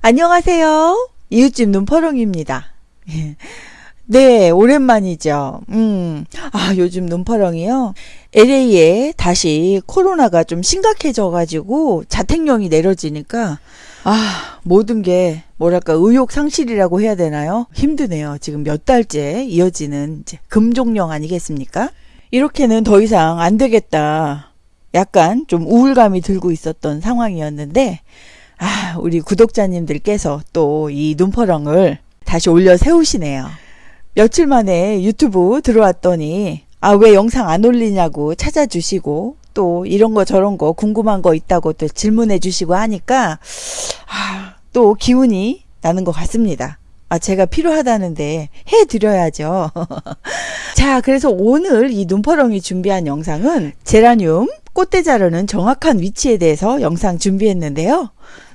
안녕하세요. 이웃집 눈퍼렁입니다. 네, 오랜만이죠. 음, 아, 요즘 눈퍼렁이요. LA에 다시 코로나가 좀 심각해져가지고 자택령이 내려지니까, 아, 모든 게, 뭐랄까, 의욕 상실이라고 해야 되나요? 힘드네요. 지금 몇 달째 이어지는 이제 금종령 아니겠습니까? 이렇게는 더 이상 안 되겠다. 약간 좀 우울감이 들고 있었던 상황이었는데, 아, 우리 구독자님들께서 또 이 눈퍼렁을 다시 올려 세우시네요. 며칠 만에 유튜브 들어왔더니, 아, 왜 영상 안 올리냐고 찾아주시고, 또 이런 거 저런 거 궁금한 거 있다고 또 질문해 주시고 하니까, 아, 또 기운이 나는 것 같습니다. 아, 제가 필요하다는데 해드려야죠. 자, 그래서 오늘 이 눈퍼렁이 준비한 영상은 제라늄 꽃대 자르는 정확한 위치에 대해서 영상 준비했는데요.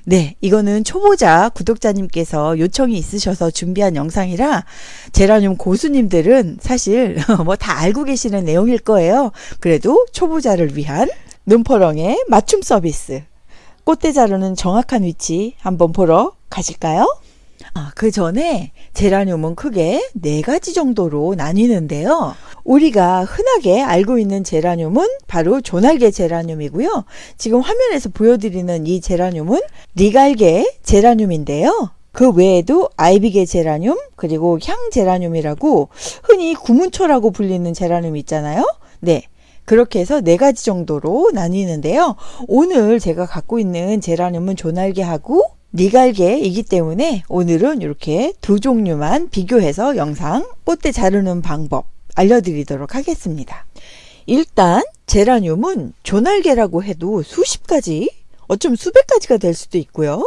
네, 이거는 초보자 구독자님께서 요청이 있으셔서 준비한 영상이라 제라늄 고수님들은 사실 뭐 다 알고 계시는 내용일 거예요. 그래도 초보자를 위한 눈퍼렁의 맞춤 서비스. 꽃대 자르는 정확한 위치 한번 보러 가실까요? 아, 그 전에 제라늄은 크게 네 가지 정도로 나뉘는데요. 우리가 흔하게 알고 있는 제라늄은 바로 조날개 제라늄이고요. 지금 화면에서 보여드리는 이 제라늄은 리갈개 제라늄인데요. 그 외에도 아이비계 제라늄 그리고 향 제라늄이라고 흔히 구문초라고 불리는 제라늄 있잖아요. 네. 그렇게 해서 네 가지 정도로 나뉘는데요. 오늘 제가 갖고 있는 제라늄은 조날개하고 니갈개이기 때문에 오늘은 이렇게 두 종류만 비교해서 영상 꽃대 자르는 방법 알려드리도록 하겠습니다. 일단 제라늄은 조날개라고 해도 수십 가지 어쩜 수백 가지가 될 수도 있고요.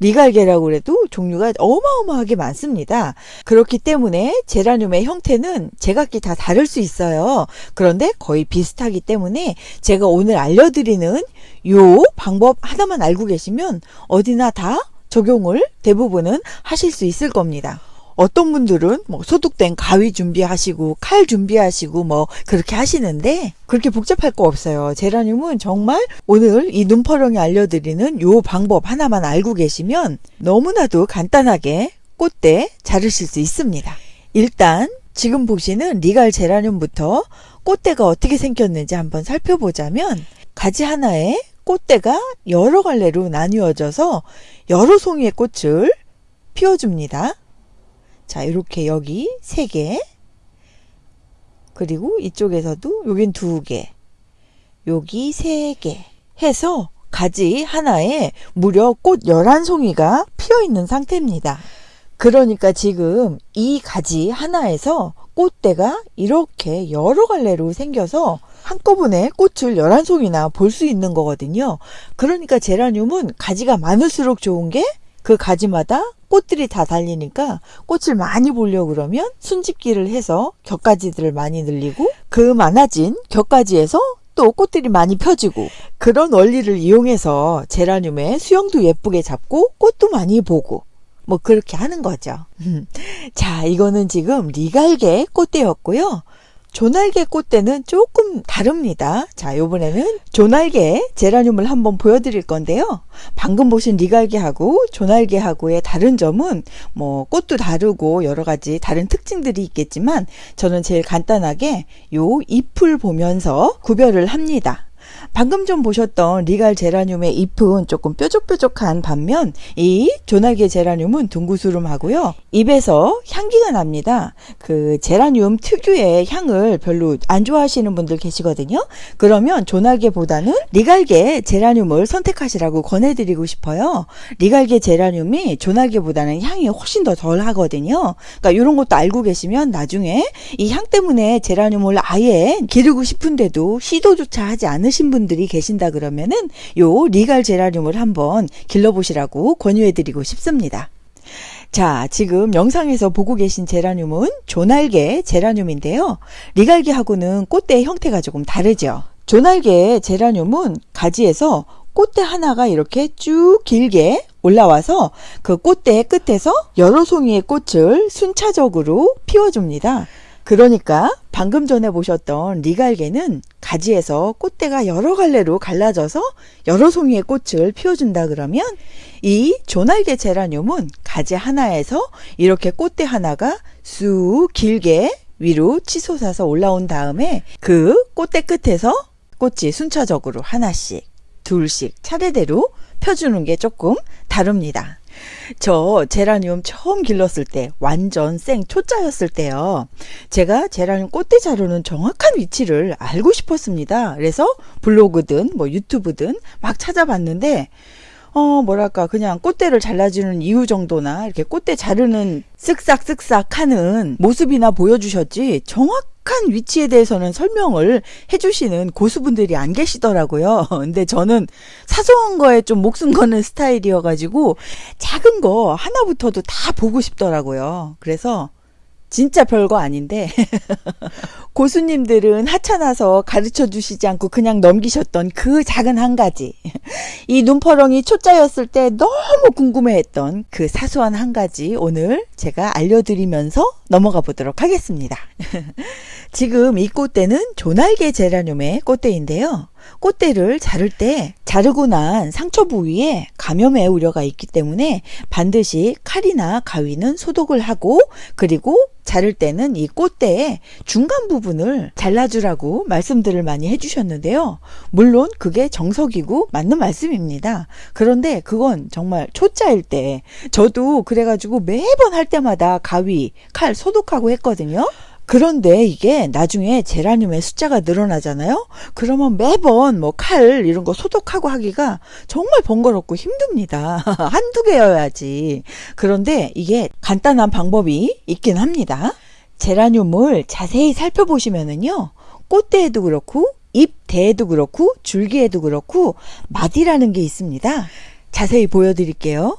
리갈개라고 해도 종류가 어마어마하게 많습니다. 그렇기 때문에 제라늄의 형태는 제각기 다 다를 수 있어요. 그런데 거의 비슷하기 때문에 제가 오늘 알려드리는 요 방법 하나만 알고 계시면 어디나 다 적용을 대부분은 하실 수 있을 겁니다. 어떤 분들은 뭐 소독된 가위 준비하시고 칼 준비하시고 뭐 그렇게 하시는데 그렇게 복잡할 거 없어요. 제라늄은 정말 오늘 이 눈퍼렁이 알려드리는 요 방법 하나만 알고 계시면 너무나도 간단하게 꽃대 자르실 수 있습니다. 일단 지금 보시는 리갈 제라늄부터 꽃대가 어떻게 생겼는지 한번 살펴보자면 가지 하나에 꽃대가 여러 갈래로 나뉘어져서 여러 송이의 꽃을 피워줍니다. 자, 이렇게 여기 세 개. 그리고 이쪽에서도 여긴 두 개. 여기 세 개. 해서 가지 하나에 무려 꽃 11송이가 피어 있는 상태입니다. 그러니까 지금 이 가지 하나에서 꽃대가 이렇게 여러 갈래로 생겨서 한꺼번에 꽃을 11송이나 볼 수 있는 거거든요. 그러니까 제라늄은 가지가 많을수록 좋은 게 그 가지마다 꽃들이 다 달리니까 꽃을 많이 보려고 그러면 순집기를 해서 격가지들을 많이 늘리고 그 많아진 격가지에서 또 꽃들이 많이 펴지고 그런 원리를 이용해서 제라늄의 수영도 예쁘게 잡고 꽃도 많이 보고 뭐 그렇게 하는 거죠. 자, 이거는 지금 리갈개 꽃대였고요. 조날개 꽃대는 조금 다릅니다. 자, 요번에는 조날개 제라늄을 한번 보여드릴 건데요. 방금 보신 리갈개하고 조날개하고의 다른 점은 뭐 꽃도 다르고 여러 가지 다른 특징들이 있겠지만 저는 제일 간단하게 요 잎을 보면서 구별을 합니다. 방금 좀 보셨던 리갈 제라늄의 잎은 조금 뾰족뾰족한 반면 이 조날개 제라늄은 둥구스름하고요. 잎에서 향기가 납니다. 그 제라늄 특유의 향을 별로 안 좋아하시는 분들 계시거든요. 그러면 조날개보다는 리갈개 제라늄을 선택하시라고 권해드리고 싶어요. 리갈개 제라늄이 조날개보다는 향이 훨씬 더 덜 하거든요. 그러니까 이런 것도 알고 계시면 나중에 이 향 때문에 제라늄을 아예 기르고 싶은데도 시도조차 하지 않으 신 분들이 계신다 그러면은 요 리갈 제라늄을 한번 길러보시라고 권유해드리고 싶습니다. 자, 지금 영상에서 보고 계신 제라늄은 조날개 제라늄인데요. 리갈개하고는 꽃대의 형태가 조금 다르죠. 조날개 제라늄은 가지에서 꽃대 하나가 이렇게 쭉 길게 올라와서 그 꽃대 끝에서 여러 송이의 꽃을 순차적으로 피워줍니다. 그러니까 방금 전에 보셨던 리갈개는 가지에서 꽃대가 여러 갈래로 갈라져서 여러 송이의 꽃을 피워준다 그러면 이 조날개 제라늄은 가지 하나에서 이렇게 꽃대 하나가 쑥 길게 위로 치솟아서 올라온 다음에 그 꽃대 끝에서 꽃이 순차적으로 하나씩 둘씩 차례대로 펴주는 게 조금 다릅니다. 저 제라늄 처음 길렀을 때 완전 생 초짜였을 때요. 제가 제라늄 꽃대 자루는 정확한 위치를 알고 싶었습니다. 그래서 블로그든 뭐 유튜브든 막 찾아봤는데 어 뭐랄까 그냥 꽃대를 잘라주는 이유 정도나 이렇게 꽃대 자르는 쓱싹쓱싹 하는 모습이나 보여주셨지 정확 한 위치에 대해서는 설명을 해주시는 고수분들이 안 계시더라고요. 근데 저는 사소한 거에 좀 목숨 거는 스타일이어가지고 작은 거 하나부터도 다 보고 싶더라고요. 그래서 진짜 별거 아닌데 고수님들은 하찮아서 가르쳐 주시지 않고 그냥 넘기셨던 그 작은 한 가지. 이 눈퍼렁이 초짜였을 때 너무 궁금해했던 그 사소한 한 가지 오늘 제가 알려드리면서 넘어가 보도록 하겠습니다. 지금 이 꽃대는 조날개 제라늄의 꽃대인데요. 꽃대를 자를 때 자르고 난 상처 부위에 감염의 우려가 있기 때문에 반드시 칼이나 가위는 소독을 하고 그리고 자를 때는 이 꽃대의 중간 부분 을 잘라주라고 말씀들을 많이 해주셨는데요. 물론 그게 정석이고 맞는 말씀입니다. 그런데 그건 정말 초짜일 때 저도 그래가지고 매번 할 때마다 가위, 칼 소독하고 했거든요. 그런데 이게 나중에 제라늄의 숫자가 늘어나잖아요. 그러면 매번 뭐 칼 이런 거 소독하고 하기가 정말 번거롭고 힘듭니다. 한두 개여야지. 그런데 이게 간단한 방법이 있긴 합니다. 제라늄을 자세히 살펴보시면은요. 꽃대에도 그렇고 잎대에도 그렇고 줄기에도 그렇고 마디라는 게 있습니다. 자세히 보여드릴게요.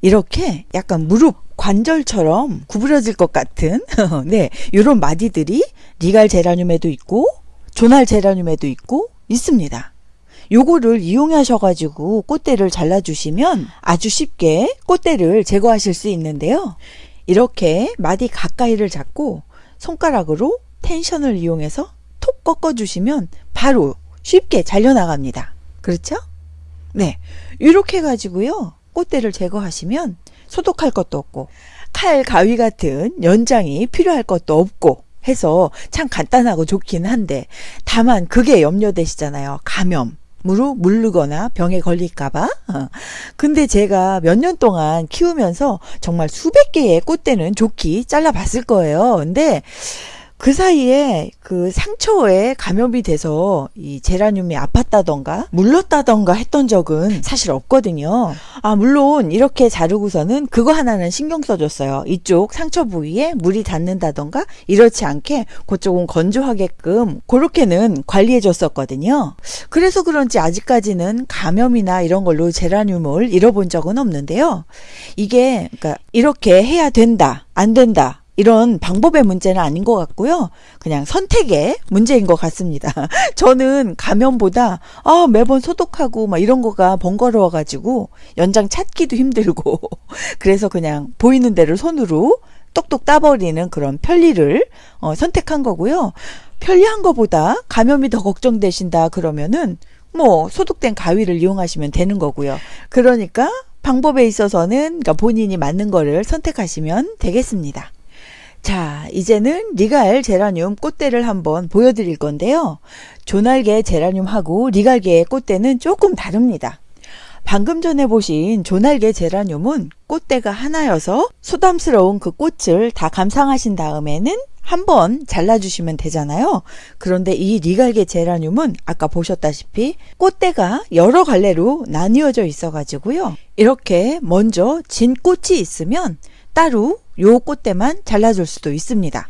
이렇게 약간 무릎 관절처럼 구부러질 것 같은 네 이런 마디들이 리갈 제라늄에도 있고 조날 제라늄에도 있고 있습니다. 요거를 이용하셔가지고 꽃대를 잘라주시면 아주 쉽게 꽃대를 제거하실 수 있는데요. 이렇게 마디 가까이를 잡고 손가락으로 텐션을 이용해서 톡 꺾어주시면 바로 쉽게 잘려나갑니다. 그렇죠? 네. 이렇게 해가지고요. 꽃대를 제거하시면 소독할 것도 없고 칼, 가위 같은 연장이 필요할 것도 없고 해서 참 간단하고 좋긴 한데 다만 그게 염려되시잖아요. 감염. 으로 물르거나 병에 걸릴까봐. 근데 제가 몇 년 동안 키우면서 정말 수백 개의 꽃대는 좋기 잘라봤을 거예요. 근데 그 사이에 그 상처에 감염이 돼서 이 제라늄이 아팠다던가 물렀다던가 했던 적은 사실 없거든요. 아, 물론 이렇게 자르고서는 그거 하나는 신경 써줬어요. 이쪽 상처 부위에 물이 닿는다던가 이렇지 않게 그쪽은 건조하게끔 그렇게는 관리해 줬었거든요. 그래서 그런지 아직까지는 감염이나 이런 걸로 제라늄을 잃어본 적은 없는데요. 이게 그러니까 이렇게 해야 된다, 안 된다. 이런 방법의 문제는 아닌 것 같고요. 그냥 선택의 문제인 것 같습니다. 저는 감염보다 아, 매번 소독하고 막 이런 거가 번거로워 가지고 연장 찾기도 힘들고 그래서 그냥 보이는 대로 손으로 똑똑 따버리는 그런 편리를 어, 선택한 거고요. 편리한 것보다 감염이 더 걱정되신다 그러면은 뭐 소독된 가위를 이용하시면 되는 거고요. 그러니까 방법에 있어서는 그러니까 본인이 맞는 거를 선택하시면 되겠습니다. 자, 이제는 리갈 제라늄 꽃대를 한번 보여드릴 건데요. 조날개 제라늄하고 리갈개의 꽃대는 조금 다릅니다. 방금 전에 보신 조날개 제라늄은 꽃대가 하나여서 소담스러운 그 꽃을 다 감상하신 다음에는 한번 잘라주시면 되잖아요. 그런데 이 리갈개 제라늄은 아까 보셨다시피 꽃대가 여러 갈래로 나뉘어져 있어 가지고요. 이렇게 먼저 진 꽃이 있으면 따로 요 꽃대만 잘라줄 수도 있습니다.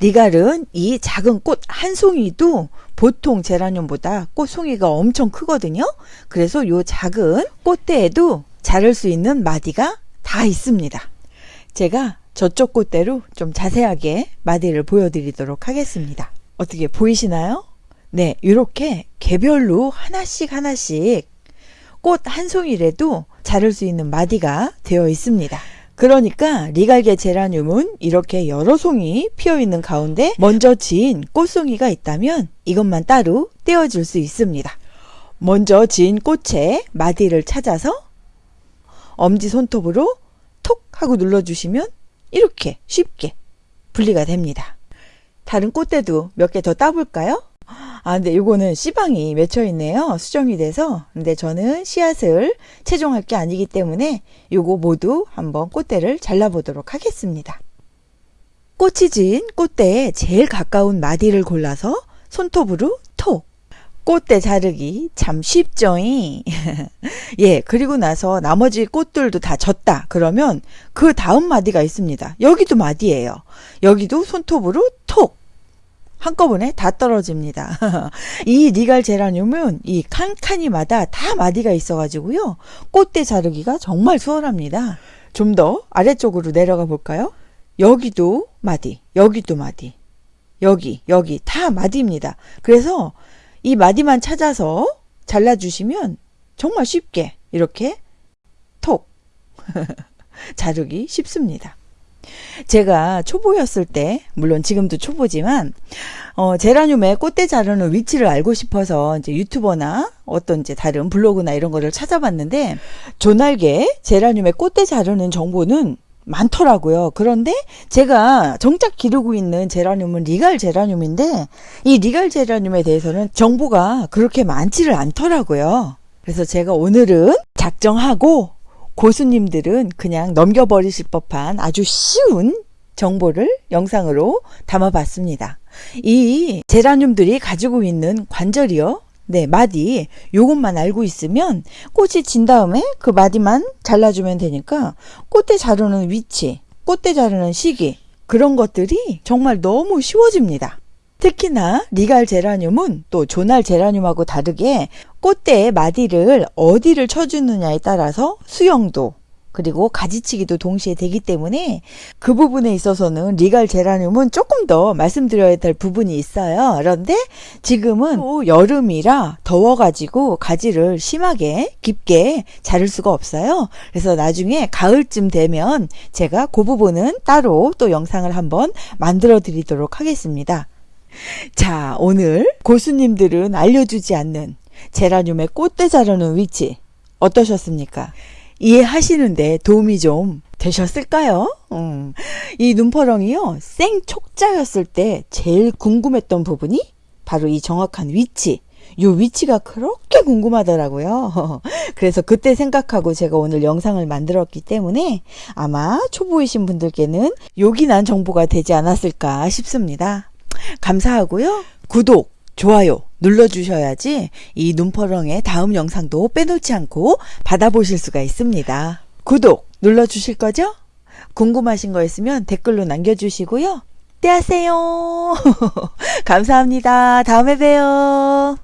리갈은 이 작은 꽃 한 송이도 보통 제라늄보다 꽃 송이가 엄청 크거든요. 그래서 요 작은 꽃대에도 자를 수 있는 마디가 다 있습니다. 제가 저쪽 꽃대로 좀 자세하게 마디를 보여드리도록 하겠습니다. 어떻게 보이시나요? 네, 이렇게 개별로 하나씩 하나씩 꽃 한 송이라도 자를 수 있는 마디가 되어 있습니다. 그러니까 리갈게 제라늄은 이렇게 여러 송이 피어 있는 가운데 먼저 지은 꽃송이가 있다면 이것만 따로 떼어줄 수 있습니다. 먼저 지은 꽃의 마디를 찾아서 엄지 손톱으로 톡 하고 눌러주시면 이렇게 쉽게 분리가 됩니다. 다른 꽃대도 몇 개 더 따볼까요? 아, 근데 이거는 씨방이 맺혀 있네요. 수정이 돼서. 근데 저는 씨앗을 채종할 게 아니기 때문에 요거 모두 한번 꽃대를 잘라 보도록 하겠습니다. 꽃이 진 꽃대에 제일 가까운 마디를 골라서 손톱으로 톡. 꽃대 자르기 참 쉽죠잉. 예, 그리고 나서 나머지 꽃들도 다 졌다. 그러면 그 다음 마디가 있습니다. 여기도 마디예요. 여기도 손톱으로 톡. 한꺼번에 다 떨어집니다. 이 니갈 제라늄은 이 칸칸이마다 다 마디가 있어가지고요. 꽃대 자르기가 정말 수월합니다. 좀 더 아래쪽으로 내려가 볼까요? 여기도 마디, 여기도 마디, 여기, 여기 다 마디입니다. 그래서 이 마디만 찾아서 잘라주시면 정말 쉽게 이렇게 톡 자르기 쉽습니다. 제가 초보였을 때, 물론 지금도 초보지만, 어, 제라늄의 꽃대 자르는 위치를 알고 싶어서 이제 유튜버나 어떤 이제 다른 블로그나 이런 거를 찾아봤는데, 조날개 제라늄의 꽃대 자르는 정보는 많더라고요. 그런데 제가 정작 기르고 있는 제라늄은 리갈 제라늄인데, 이 리갈 제라늄에 대해서는 정보가 그렇게 많지를 않더라고요. 그래서 제가 오늘은 작정하고 고수님들은 그냥 넘겨버리실 법한 아주 쉬운 정보를 영상으로 담아봤습니다. 이 제라늄들이 가지고 있는 관절이요. 네, 마디. 요것만 알고 있으면 꽃이 진 다음에 그 마디만 잘라주면 되니까 꽃대 자르는 위치, 꽃대 자르는 시기, 그런 것들이 정말 너무 쉬워집니다. 특히나 리갈 제라늄은 또 조날 제라늄하고 다르게 꽃대의 마디를 어디를 쳐주느냐에 따라서 수영도 그리고 가지치기도 동시에 되기 때문에 그 부분에 있어서는 리갈 제라늄은 조금 더 말씀드려야 될 부분이 있어요. 그런데 지금은 또 여름이라 더워가지고 가지를 심하게 깊게 자를 수가 없어요. 그래서 나중에 가을쯤 되면 제가 그 부분은 따로 또 영상을 한번 만들어 드리도록 하겠습니다. 자, 오늘 고수님들은 알려주지 않는 제라늄의 꽃대 자르는 위치 어떠셨습니까? 이해하시는데 도움이 좀 되셨을까요? 음, 이 눈퍼렁이요, 생촉자였을 때 제일 궁금했던 부분이 바로 이 정확한 위치. 요 위치가 그렇게 궁금하더라고요. 그래서 그때 생각하고 제가 오늘 영상을 만들었기 때문에 아마 초보이신 분들께는 요긴한 정보가 되지 않았을까 싶습니다. 감사하고요. 구독, 좋아요 눌러주셔야지 이 눈퍼렁의 다음 영상도 빼놓지 않고 받아보실 수가 있습니다. 구독 눌러주실 거죠? 궁금하신 거 있으면 댓글로 남겨주시고요. 떼하세요. 감사합니다. 다음에 봬요.